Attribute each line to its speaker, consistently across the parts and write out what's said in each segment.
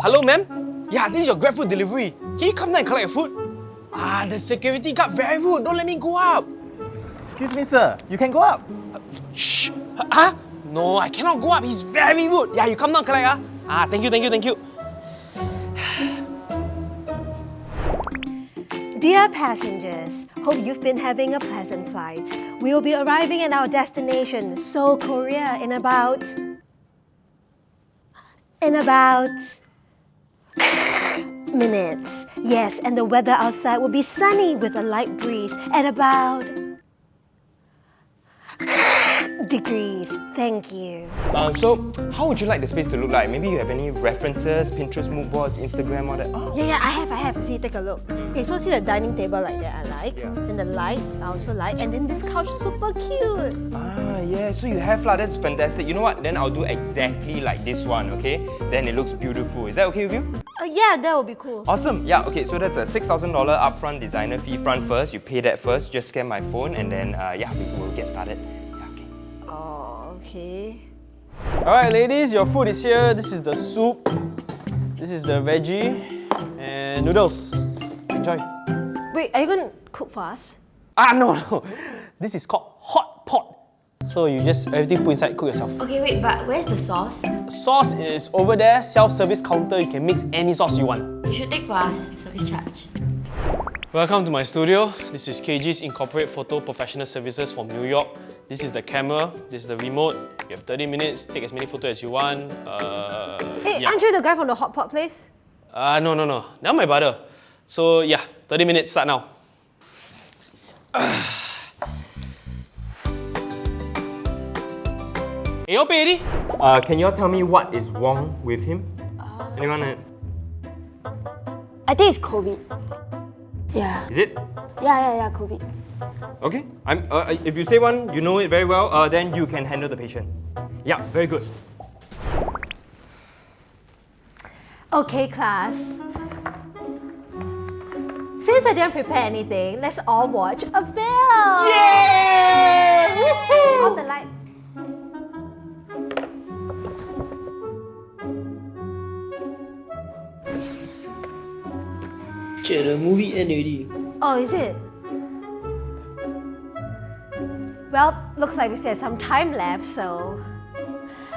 Speaker 1: Hello, ma'am? Yeah, this is your GrabFood delivery. Can you come down and collect your food? Ah, the security guard very rude. Don't let me go up.
Speaker 2: Excuse me, sir. You can go up.
Speaker 1: Shh. Huh? No, I cannot go up. He's very rude. Yeah, you come down, collect. Ah, ah thank you, thank you, thank you.
Speaker 3: Dear passengers, hope you've been having a pleasant flight. We will be arriving at our destination, Seoul, Korea, in about... in about... minutes. Yes, and the weather outside will be sunny with a light breeze at about... degrees. Thank you.
Speaker 4: Um, so, how would you like the space to look like? Maybe you have any references, Pinterest, mood boards, Instagram, all that? Oh.
Speaker 3: Yeah, yeah, I have, I have. See, take a look. Okay, so see the dining table like that, I like.
Speaker 4: Yeah.
Speaker 3: And the lights, I also like. And then this couch, super cute.
Speaker 4: Ah, yeah, so you have lah, that's fantastic. You know what? Then I'll do exactly like this one, okay? Then it looks beautiful. Is that okay with you?
Speaker 3: Uh, yeah, that would be cool.
Speaker 4: Awesome. Yeah, okay, so that's a $6,000 upfront designer fee front first. You pay that first, just scan my phone, and then, uh, yeah, we will get started. Yeah, okay.
Speaker 3: Oh, okay.
Speaker 1: Alright, ladies, your food is here. This is the soup. This is the veggie. And noodles. Enjoy.
Speaker 3: Wait, are you going to cook for us?
Speaker 1: Ah, no, no. This is called hot pot. So you just, everything put inside, cook yourself.
Speaker 5: Okay, wait, but where's the sauce?
Speaker 1: Sauce is over there, self-service counter. You can mix any sauce you want.
Speaker 5: You should take for us, service charge.
Speaker 1: Welcome to my studio. This is KG's Incorporate Photo Professional Services from New York. This is the camera, this is the remote. You have 30 minutes, take as many photos as you want. Uh,
Speaker 3: Hey,
Speaker 1: yeah.
Speaker 3: aren't you the guy from the hot pot place?
Speaker 1: Uh, no, no, no. Now my brother. So yeah, 30 minutes, start now. Hey, you pay?
Speaker 4: Uh, can you all tell me what is wrong with him? Anyone?
Speaker 5: I think it's COVID. Yeah.
Speaker 4: Is it?
Speaker 5: Yeah, yeah, yeah, COVID.
Speaker 4: Okay. I'm, uh, if you say one, you know it very well, uh, then you can handle the patient. Yeah, very good.
Speaker 3: Okay, class. Since I didn't prepare anything, let's all watch a film! Yay! Off the light.
Speaker 6: Che, the movie end already.
Speaker 3: Oh, is it? Well, looks like we still have some time left, so...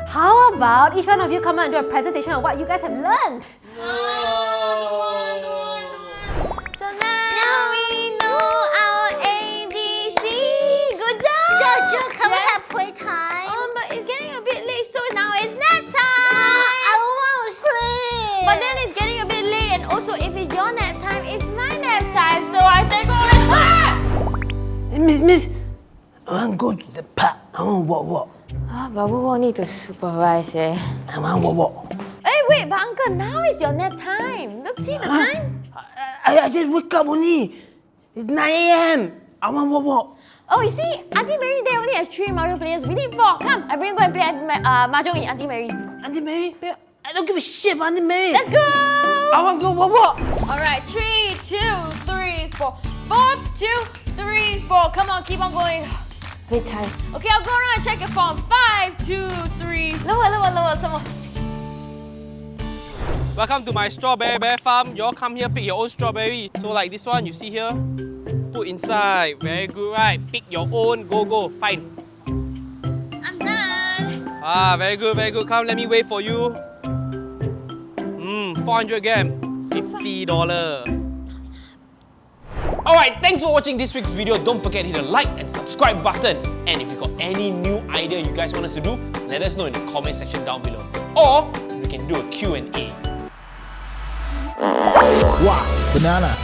Speaker 3: How about each one of you come out and do a presentation on what you guys have learned? So
Speaker 6: miss, miss. I want to go to the park. I want to walk, walk.
Speaker 5: Ah, but we will need to supervise eh.
Speaker 6: I want to walk, walk.
Speaker 3: Hey, wait, but uncle, now is your nap time. Look, see the time?
Speaker 6: I, I just wake up only. It's 9 a.m. I want to walk, walk.
Speaker 3: Oh, you see, Auntie Mary there only has three Mario players. We need four. Come, I bring you go and play uh, mahjong in Auntie Mary.
Speaker 6: Auntie Mary, I don't give a shit about Auntie Mary.
Speaker 3: Let's go!
Speaker 6: I want to go walk, walk.
Speaker 3: All right, three, two, three, four. Four, two, four. Come on, keep on going.
Speaker 5: Bedtime.
Speaker 3: Okay, I'll go around and check your phone. Five, two, three. Lower, lower, lower. Some more.
Speaker 1: Welcome to my strawberry bear farm. You all come here, pick your own strawberry. So like this one, you see here, put inside. Very good, right? Pick your own. Go, go. Fine.
Speaker 3: I'm done.
Speaker 1: Ah, very good, very good. Come, let me wait for you. Mmm, 400 gram. $50. Alright, thanks for watching this week's video. Don't forget to hit the like and subscribe button. And if you got any new idea you guys want us to do, let us know in the comment section down below. Or we can do a Q&A.
Speaker 2: Wow, banana.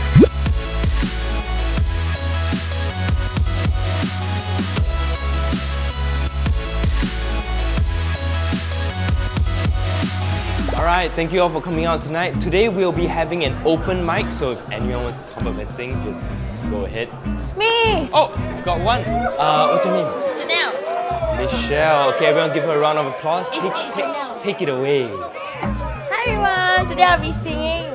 Speaker 4: Alright, thank you all for coming out tonight. Today we'll be having an open mic, so if anyone wants to come up and sing, just go ahead.
Speaker 3: Me.
Speaker 4: Oh, we've got one. Uh, what's your name?
Speaker 5: Janelle.
Speaker 4: Michelle. Okay, everyone give her a round of applause. Take, take, take it away.
Speaker 3: Hi everyone. Today I'll be singing.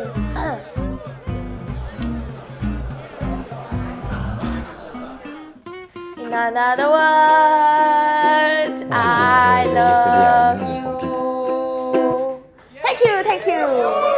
Speaker 3: In another words, I love. Thank you.